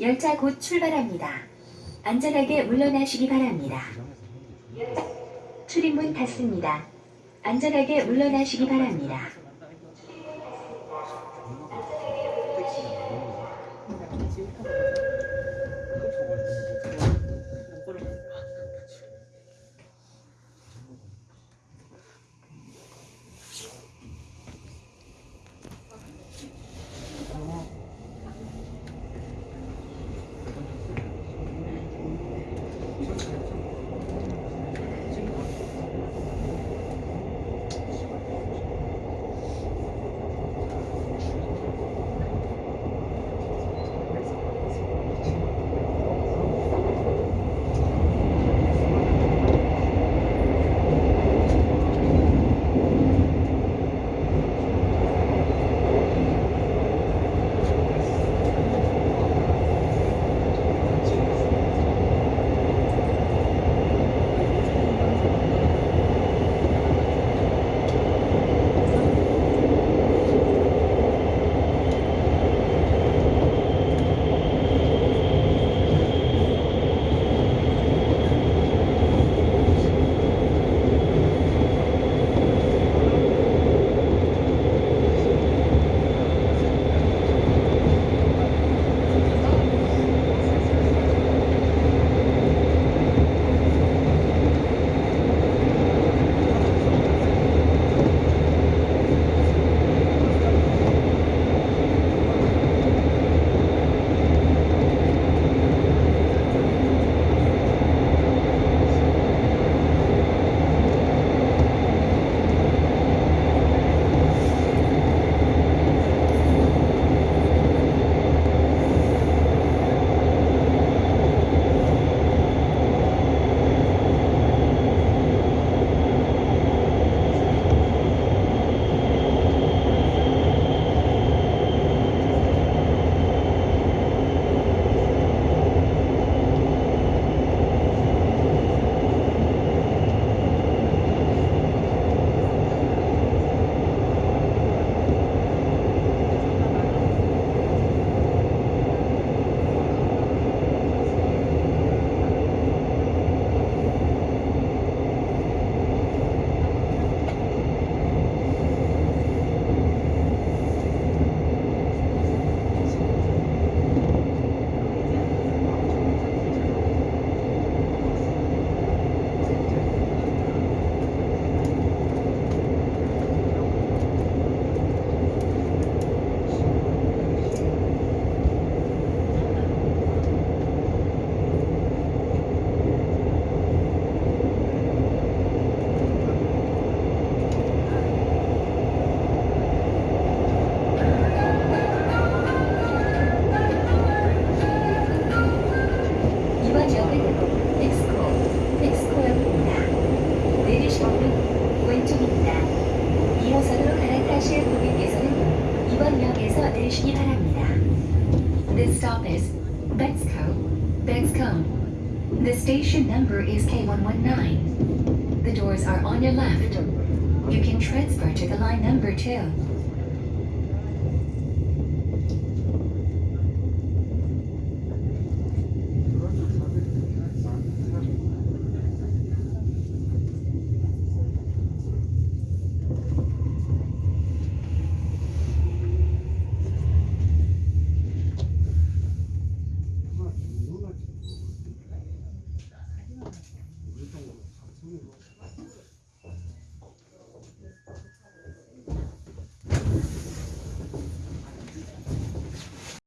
열차 곧 출발합니다. 안전하게 물러나시기 바랍니다. 출입문 닫습니다. 안전하게 물러나시기 바랍니다. 이번 역에서 내리시기 바랍니다. This stop is Bexco, Bexcombe. The station number is K119. The doors are on your left. You can transfer to the line number 2.